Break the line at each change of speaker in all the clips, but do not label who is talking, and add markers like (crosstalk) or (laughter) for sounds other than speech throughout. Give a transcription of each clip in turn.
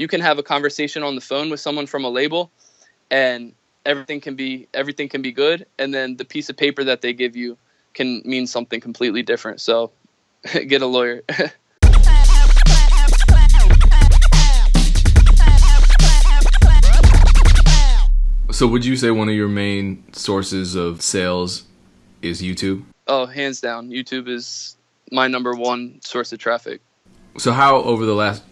you can have a conversation on the phone with someone from a label and everything can be everything can be good and then the piece of paper that they give you can mean something completely different. So (laughs) get a lawyer. (laughs)
So would you say one of your main sources of sales is youtube?
Oh hands down. Youtube is my number one source of traffic.
So how over the last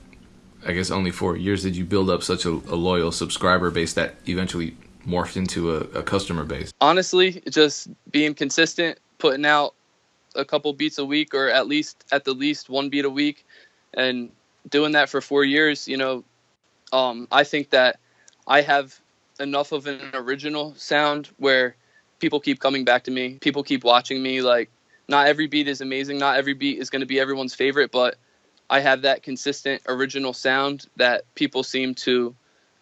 I guess only four years did you build up such a, a loyal subscriber base that eventually morphed into a, a, customer base?
Honestly, just being consistent, putting out a couple beats a week, or at least at the least one beat a week, and doing that for four years. You know, um, I think that I have enough of an original sound where people keep coming back to me, people keep watching me. Like, not every beat is amazing, not every beat is going to be everyone's favorite, but I have that consistent original sound that people seem to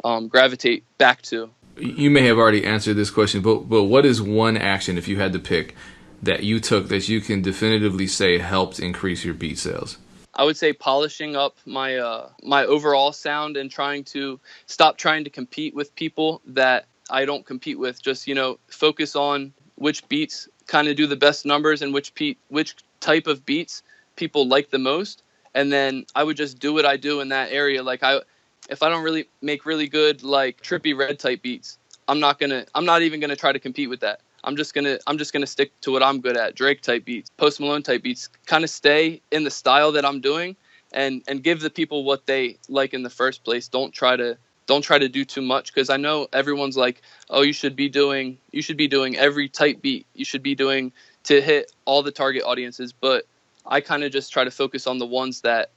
um, gravitate back to.
You may have already answered this question, but but what is one action if you had to pick that you took that you can definitively say helped increase your beat sales?
I would say polishing up my uh, my overall sound and trying to stop trying to compete with people that I don't compete with. Just you know, focus on which beats kind of do the best numbers and which pe- which type of beats people like the most, and then I would just do what I do in that area. Like I, if I don't really make really good like Trippie Redd type beats, I'm not gonna, I'm not even gonna try to compete with that. I'm just gonna, I'm just gonna stick to what I'm good at. Drake type beats, Post Malone type beats, kind of stay in the style that I'm doing, and and give the people what they like in the first place. Don't try to don't try to do too much because I know everyone's like, oh, you should be doing you should be doing every type beat. You should be doing to hit all the target audiences, but I kind of just try to focus on the ones that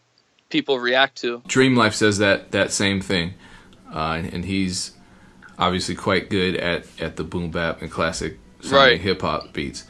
people react to.
Dream Life says that that same thing, uh, and he's obviously quite good at at the boom bap and classic right. hip hop beats.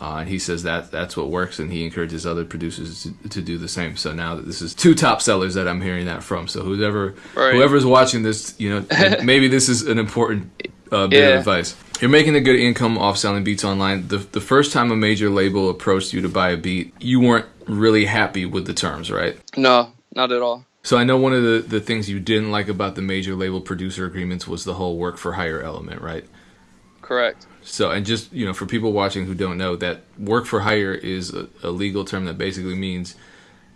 Uh, and he says that that's what works, and he encourages other producers to, to, do the same. So now that this is two top sellers that I'm hearing that from, so whoever right. whoever's watching this, you know, (laughs) maybe this is an important uh, bit yeah. of advice. You're making a good income off selling beats online. The the first time a major label approached you to buy a beat, you weren't really happy with the terms, right?
No, not at all.
So I know one of the, the things you didn't like about the major label producer agreements was the whole work for hire element, right?
Correct.
So and just you know for people watching who don't know that work for hire is a, a legal term that basically means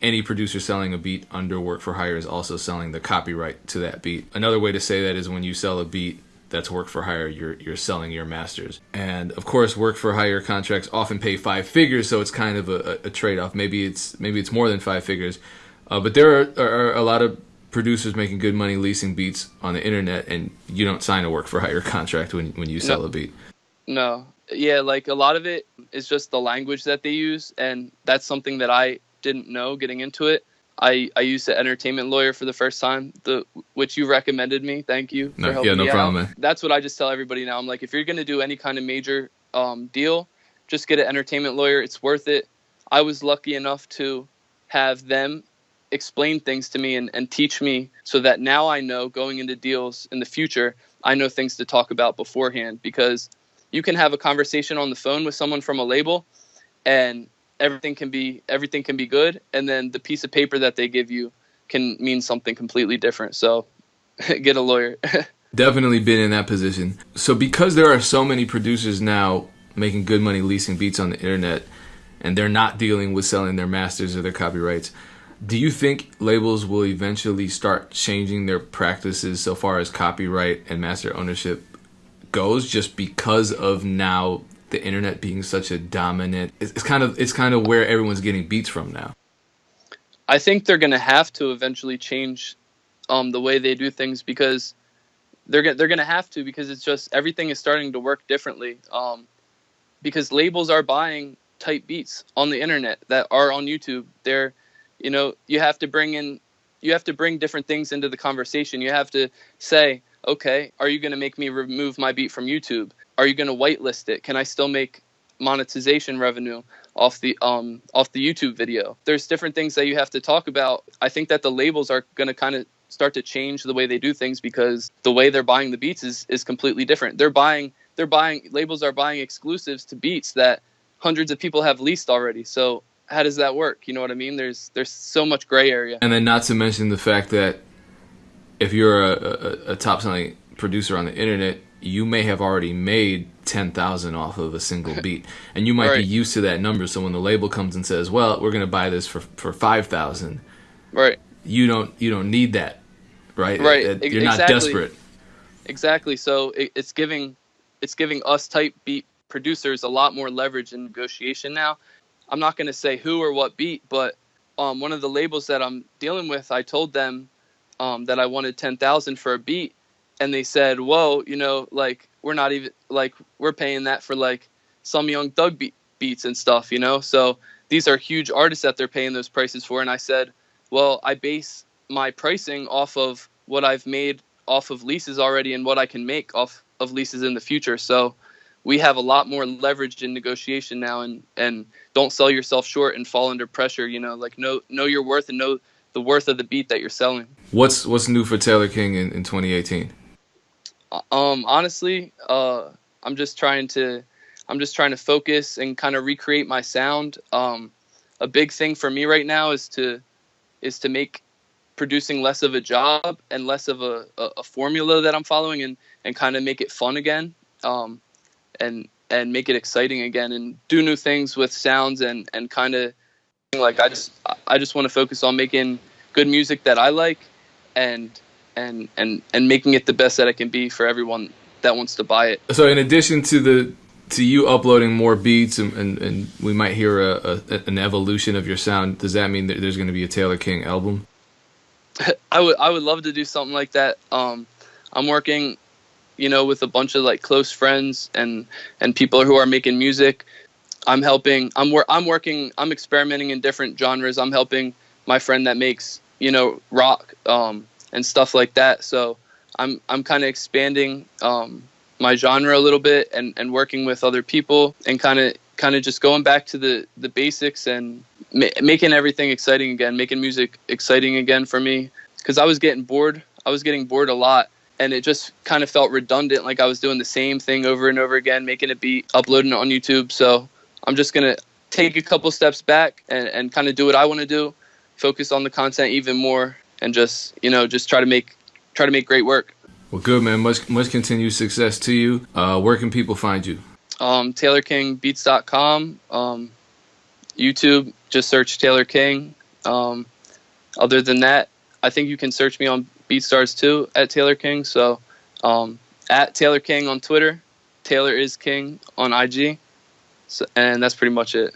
any producer selling a beat under work for hire is also selling the copyright to that beat. Another way to say that is when you sell a beat that's work for hire, you're you're selling your masters. And of course, work for hire contracts often pay five figures, so it's kind of a, a trade off. Maybe it's maybe it's more than five figures, uh, but there are, are, a lot of producers making good money leasing beats on the internet, and you don't sign a work for hire (laughs) contract when when you sell no. a beat.
No, yeah, like a lot of it is just the language that they use, and that's something that I didn't know getting into it. I, I used an entertainment lawyer for the first time, the which you recommended me. Thank you
for no, helping yeah, no
me
problem,
out.
Man.
That's what I just tell everybody now. I'm like, if you're gonna do any kind of major um, deal, just get an entertainment lawyer. It's worth it. I was lucky enough to have them explain things to me and, and teach me so that now I know going into deals in the future, I know things to talk about beforehand because you can have a conversation on the phone with someone from a label and everything can be everything can be good and then the piece of paper that they give you can mean something completely different. So (laughs) get a lawyer. (laughs)
Definitely been in that position. So because there are so many producers now making good money leasing beats on the internet and they're not dealing with selling their masters or their copyrights do you think labels will eventually start changing their practices so far as copyright and master ownership goes just because of now the internet being such a dominant it's, kind of it's kind of where everyone's getting beats from now.
I think they're going to have to eventually change um, the way they do things because they're they're going to have to because it's just everything is starting to work differently um, because labels are buying type beats on the internet that are on YouTube. They're you know you have to bring in you have to bring different things into the conversation. You have to say okay are you going to make me remove my beat from YouTube are you going to whitelist it? Can I still make monetization revenue off the um off the YouTube video? There's different things that you have to talk about. I think that the labels are going to kind of start to change the way they do things because the way they're buying the beats is is completely different. They're buying they're buying labels are buying exclusives to beats that hundreds of people have leased already. So how does that work? You know what I mean? There's there's so much gray area.
And then not to mention the fact that if you're a, a, a top selling producer on the internet, you may have already made ten thousand off of a single beat, and you might right. be used to that number. So when the label comes and says, "Well, we're going to buy this for for five thousand,
right?
You don't you don't need that, right?
Right.
It, it, you're exactly. not desperate.
Exactly. So it, it's giving it's giving us type beat producers a lot more leverage in negotiation now. I'm not going to say who or what beat, but um, one of the labels that I'm dealing with, I told them um, that I wanted ten thousand for a beat, and they said, "Whoa, you know, like we're not even like we're paying that for like some Young Thug beat, beats and stuff, you know." So these are huge artists that they're paying those prices for, and I said, "Well, I base my pricing off of what I've made off of leases already and what I can make off of leases in the future." So we have a lot more leverage in negotiation now and and don't sell yourself short and fall under pressure you know like know know your worth and know the worth of the beat that you're selling
what's what's new for taylor king in, in 2018
uh, um honestly uh i'm just trying to i'm just trying to focus and kind of recreate my sound. Um a big thing for me right now is to is to make producing less of a job and less of a, a, a formula that i'm following and and kind of make it fun again um and and make it exciting again and do new things with sounds and and kind of like I just I just want to focus on making good music that I like and and and and making it the best that it can be for everyone that wants to buy it.
So in addition to the to you uploading more beats and, and, and we might hear a, a, an evolution of your sound, does that mean that there's going to be a Taylor King album? (laughs)
I would I would love to do something like that. Um, I'm working you know, with a bunch of like close friends and and people who are making music. I'm helping. I'm wor- I'm working. I'm experimenting in different genres. I'm helping my friend that makes you know rock um, and stuff like that. So I'm I'm kind of expanding um, my genre a little bit and, and working with other people and kind of kind of just going back to the the basics and ma- making everything exciting again, making music exciting again for me because I was getting bored. I was getting bored a lot and it just kind of felt redundant like i was doing the same thing over and over again making a beat uploading it on youtube so i'm just going to take a couple steps back and, and kind of do what i want to do focus on the content even more and just you know just try to make try to make great work.
Well good man. Much much continued success to you. Uh, where can people find you?
Um, taylorkingbeats.com um, youtube just search taylor king. Um, other than that i think you can search me on BeatStars too at Taylor King. So um, at Taylor King on Twitter, Taylor is King on IG, so, and that's pretty much it.